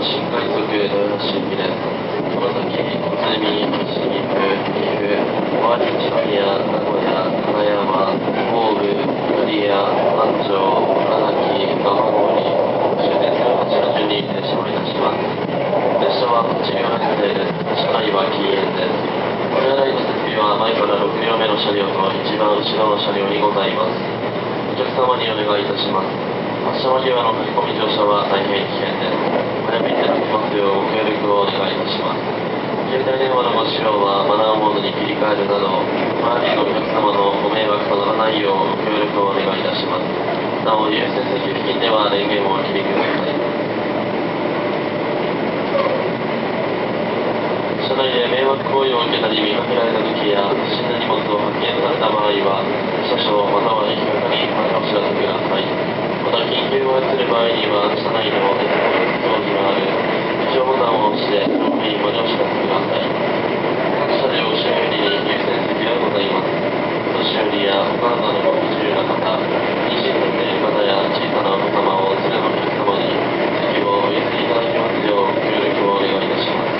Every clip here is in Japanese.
は新快速豊橋行きです。この先、鶴見、新岐阜、岐阜、小牧千宮、名古屋、金山、神戸、刈谷、安城、茨城、蒲郡、終電18の順に停車をいたします。列車は8両編成です。車内は禁煙です。お手洗いの設備は前から6両目の車両と一番後ろの車両にございます。お客様にお願いいたします。発車間際の駆け込み乗車は大変危険です。早めにいただきますようご協力をお願いいたします。携帯電話のご使用はマナーモードに切り替えるなど、周りのお客様のご迷惑とならないようご協力をお願いいたします。なお、優先席付近では電源をお切りください。車内で迷惑行為を受けたり見かけられた時や不審な荷物を発見された場合は車掌または駅係にお知らせくださいまた緊急を移る場合には車内の鉄道の通知がある非常ボタンを押して正面にご乗車ください各車両を修理り優先席がございますお年寄りやお母さんのご不自由な方妊娠させる方や小さなお子様を連れのお客様に席をお譲りいただきますよう協力をお願いいたします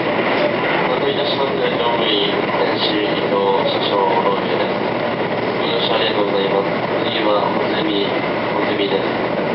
お待たせいたしました乗務員電子伊藤車掌の上ですご乗車ありがとうございます次はホセミホミです。